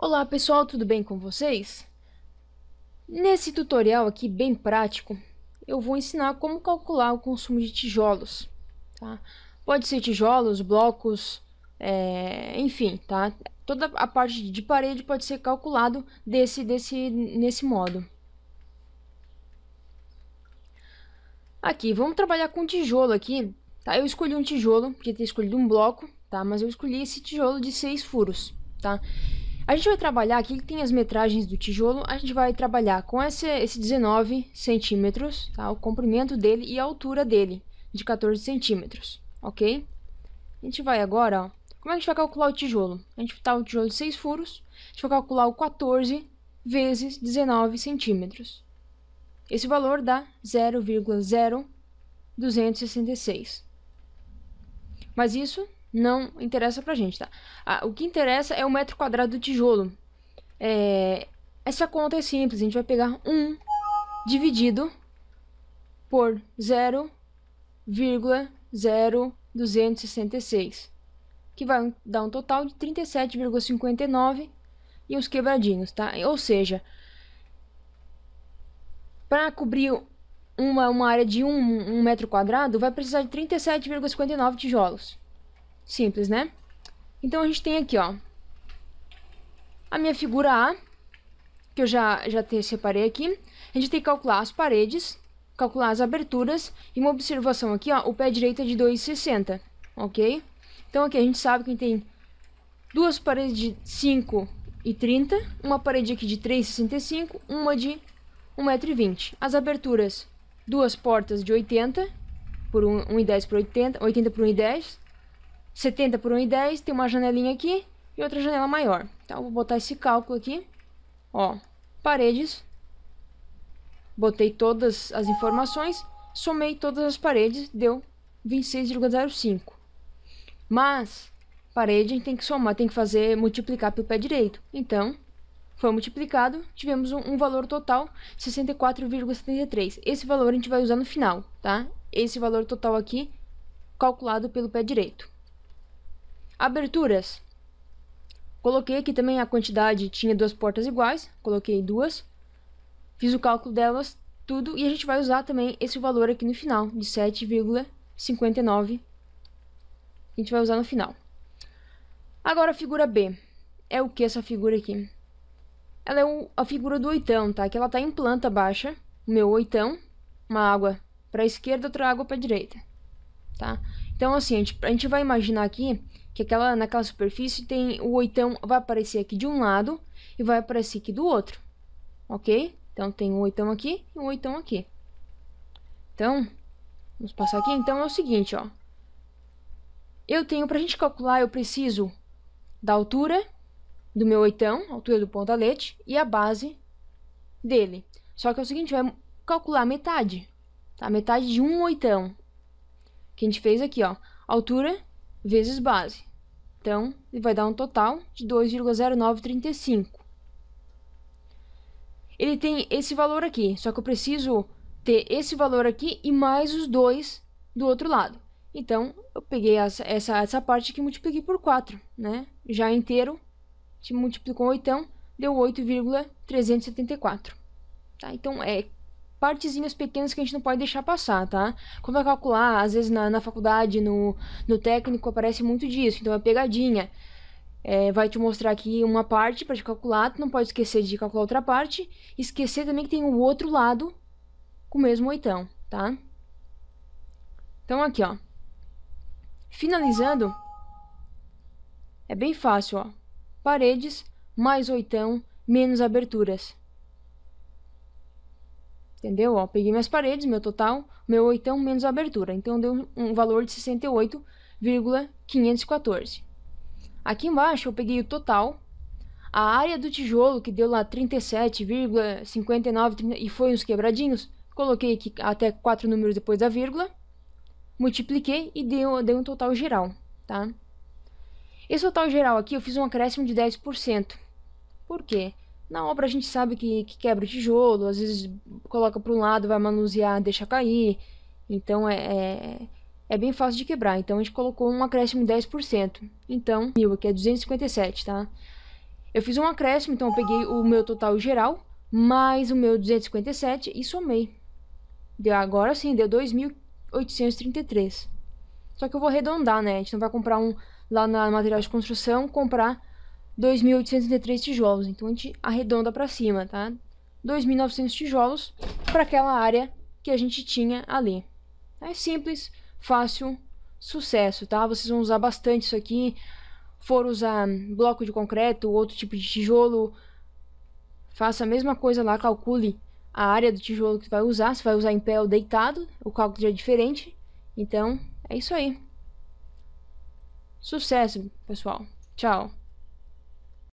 Olá pessoal, tudo bem com vocês? Nesse tutorial aqui bem prático, eu vou ensinar como calcular o consumo de tijolos. Tá? Pode ser tijolos, blocos, é, enfim, tá? Toda a parte de parede pode ser calculado desse, desse, nesse modo. Aqui, vamos trabalhar com tijolo aqui. Tá? Eu escolhi um tijolo, podia ter escolhido um bloco, tá? mas eu escolhi esse tijolo de 6 furos. Tá? A gente vai trabalhar aqui, tem as metragens do tijolo, a gente vai trabalhar com esse, esse 19 centímetros, tá? O comprimento dele e a altura dele, de 14 centímetros, ok? A gente vai agora, ó, como é que a gente vai calcular o tijolo? A gente tá o tijolo de 6 furos, a gente vai calcular o 14 vezes 19 centímetros. Esse valor dá 0,0266. Mas isso não interessa pra gente, tá? Ah, o que interessa é o metro quadrado do tijolo. É, essa conta é simples, a gente vai pegar 1 dividido por 0,0266, que vai dar um total de 37,59 e uns quebradinhos, tá? Ou seja, para cobrir uma, uma área de 1 um, um metro quadrado, vai precisar de 37,59 tijolos. Simples, né? Então a gente tem aqui, ó, a minha figura A, que eu já, já te, separei aqui. A gente tem que calcular as paredes, calcular as aberturas e uma observação aqui, ó, o pé direito é de 2,60, ok? Então aqui a gente sabe que tem duas paredes de 5,30, uma parede aqui de 3,65, uma de 1,20m. As aberturas, duas portas de 80 por 1,10 por 80, 80 por 1,10 70 por 1,10, tem uma janelinha aqui e outra janela maior. Então, vou botar esse cálculo aqui. Ó, paredes. Botei todas as informações, somei todas as paredes, deu 26,05. Mas, parede a gente tem que somar, tem que fazer, multiplicar pelo pé direito. Então, foi multiplicado, tivemos um, um valor total 64,73. Esse valor a gente vai usar no final, tá? Esse valor total aqui, calculado pelo pé direito. Aberturas. Coloquei aqui também a quantidade, tinha duas portas iguais, coloquei duas. Fiz o cálculo delas, tudo, e a gente vai usar também esse valor aqui no final, de 7,59. A gente vai usar no final. Agora a figura B. É o que essa figura aqui? Ela é o, a figura do oitão, tá? Que ela tá em planta baixa, o meu oitão, uma água para a esquerda, outra água para a direita, tá? Então, assim, a gente, a gente vai imaginar aqui que aquela, naquela superfície tem o oitão, vai aparecer aqui de um lado e vai aparecer aqui do outro, ok? Então, tem um oitão aqui e um oitão aqui. Então, vamos passar aqui. Então, é o seguinte, ó. Eu tenho, pra gente calcular, eu preciso da altura do meu oitão, altura do pontalete, e a base dele. Só que é o seguinte, vai calcular metade, tá? Metade de um oitão. Que a gente fez aqui, ó. Altura vezes base. Então, ele vai dar um total de 2,0935. Ele tem esse valor aqui, só que eu preciso ter esse valor aqui e mais os dois do outro lado. Então, eu peguei essa, essa, essa parte aqui e multipliquei por 4, né? Já inteiro, multiplicou 8, deu 8,374. Tá? Então, é partezinhas pequenas que a gente não pode deixar passar, tá? Quando vai calcular, às vezes na, na faculdade, no, no técnico, aparece muito disso. Então, é pegadinha. É, vai te mostrar aqui uma parte para te calcular, tu não pode esquecer de calcular outra parte. Esquecer também que tem o outro lado com o mesmo oitão, tá? Então, aqui, ó. Finalizando, é bem fácil, ó. Paredes mais oitão menos aberturas. Entendeu? Ó, peguei minhas paredes, meu total, meu oitão menos a abertura. Então, deu um valor de 68,514. Aqui embaixo, eu peguei o total. A área do tijolo, que deu lá 37,59 e foi uns quebradinhos, coloquei aqui até quatro números depois da vírgula. Multipliquei e deu, deu um total geral, tá? Esse total geral aqui, eu fiz um acréscimo de 10%. Por quê? Na obra a gente sabe que, que quebra o tijolo, às vezes coloca para um lado, vai manusear, deixa cair. Então é, é, é, bem fácil de quebrar. Então a gente colocou um acréscimo de 10%. Então, mil aqui é 257, tá? Eu fiz um acréscimo, então eu peguei o meu total geral, mais o meu 257 e somei. Deu, agora sim, deu 2.833. Só que eu vou arredondar, né? A gente não vai comprar um lá na material de construção, comprar 2.833 tijolos. Então a gente arredonda para cima, tá? 2.900 tijolos para aquela área que a gente tinha ali. É simples, fácil, sucesso, tá? Vocês vão usar bastante isso aqui. For usar bloco de concreto, outro tipo de tijolo, faça a mesma coisa lá, calcule a área do tijolo que vai usar, se vai usar em pé ou deitado, o cálculo já é diferente. Então, é isso aí. Sucesso, pessoal. Tchau.